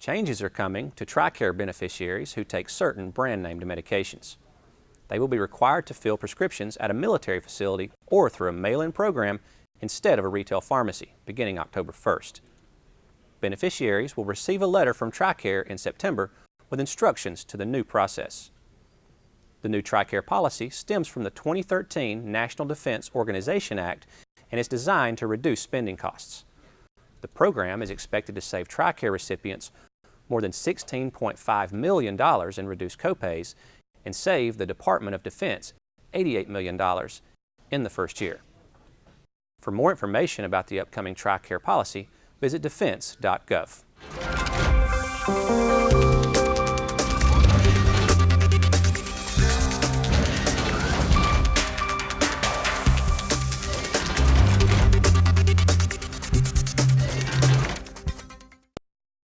Changes are coming to TRICARE beneficiaries who take certain brand-named medications. They will be required to fill prescriptions at a military facility or through a mail-in program instead of a retail pharmacy, beginning October 1st. Beneficiaries will receive a letter from TRICARE in September with instructions to the new process. The new TRICARE policy stems from the 2013 National Defense Authorization Act and is designed to reduce spending costs. The program is expected to save TRICARE recipients more than $16.5 million in reduced copays and save the Department of Defense $88 million in the first year. For more information about the upcoming TRICARE policy, visit defense.gov.